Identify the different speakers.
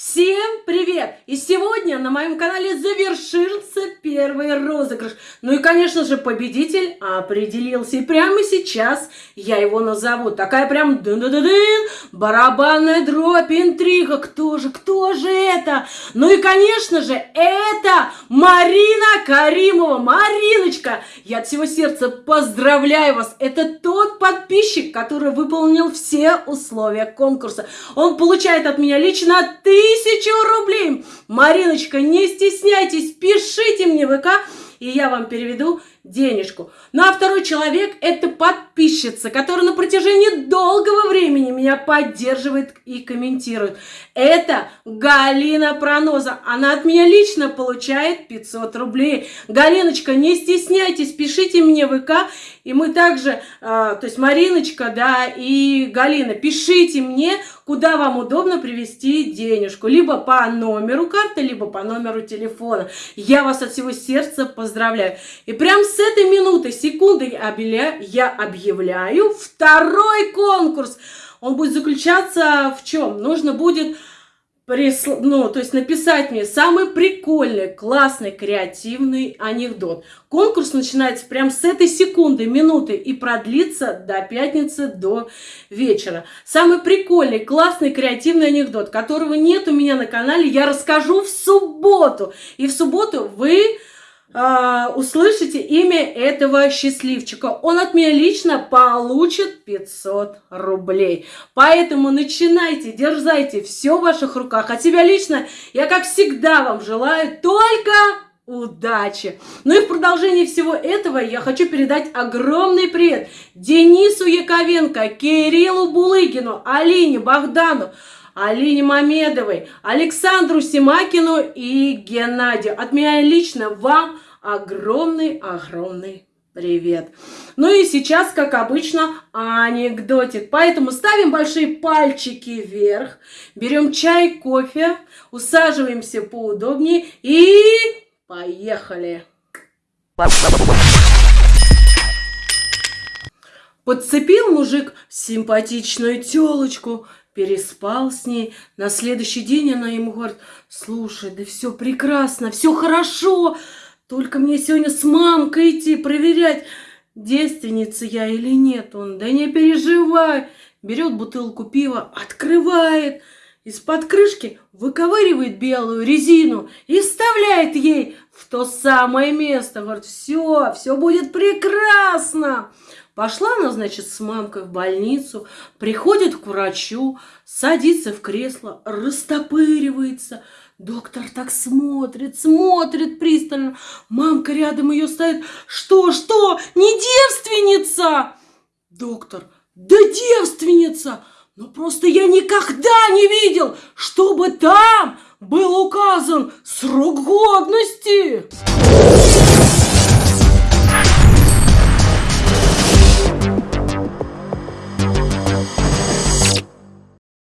Speaker 1: See на моем канале завершился первый розыгрыш. Ну и, конечно же, победитель определился. И прямо сейчас я его назову. Такая прям дын -дын -дын, барабанная дробь, интрига. Кто же, кто же это? Ну и, конечно же, это Марина Каримова. Мариночка, я от всего сердца поздравляю вас. Это тот подписчик, который выполнил все условия конкурса. Он получает от меня лично тысячу рублей. Мариночка, не стесняйтесь, пишите мне в ВК, и я вам переведу денежку. Ну а второй человек – это подписчица, которая на протяжении долгого времени меня поддерживает и комментирует. Это Галина Проноза. Она от меня лично получает 500 рублей. Галиночка, не стесняйтесь, пишите мне в ВК. И мы также, э, то есть Мариночка, да, и Галина, пишите мне, куда вам удобно привести денежку. Либо по номеру карты, либо по номеру телефона. Я вас от всего сердца поздравляю. И прям с этой минуты, секунды я объявляю второй конкурс. Он будет заключаться в чем? Нужно будет присл... ну, то есть написать мне самый прикольный, классный, креативный анекдот. Конкурс начинается прямо с этой секунды, минуты и продлится до пятницы, до вечера. Самый прикольный, классный, креативный анекдот, которого нет у меня на канале, я расскажу в субботу. И в субботу вы а, услышите имя этого счастливчика. Он от меня лично получит 500 рублей. Поэтому начинайте, дерзайте, все в ваших руках. От себя лично я, как всегда, вам желаю только удачи. Ну и в продолжении всего этого я хочу передать огромный привет Денису Яковенко, Кириллу Булыгину, Алине Богдану, Алине Мамедовой, Александру Симакину и Геннадию. От меня лично вам огромный-огромный привет. Ну и сейчас, как обычно, анекдотик. Поэтому ставим большие пальчики вверх, берем чай, кофе, усаживаемся поудобнее и поехали. Подцепил мужик симпатичную телочку, переспал с ней. На следующий день она ему говорит, слушай, да все прекрасно, все хорошо, только мне сегодня с мамкой идти проверять, девственница я или нет. Он, да не переживай. Берет бутылку пива, открывает, из-под крышки выковыривает белую резину и вставляет ей в то самое место. Говорит, все, все будет прекрасно. Пошла она, значит, с мамкой в больницу, приходит к врачу, садится в кресло, растопыривается. Доктор так смотрит, смотрит пристально. Мамка рядом ее стоит. Что, что, не девственница? Доктор, да девственница! Но просто я никогда не видел, чтобы там был указан срок годности.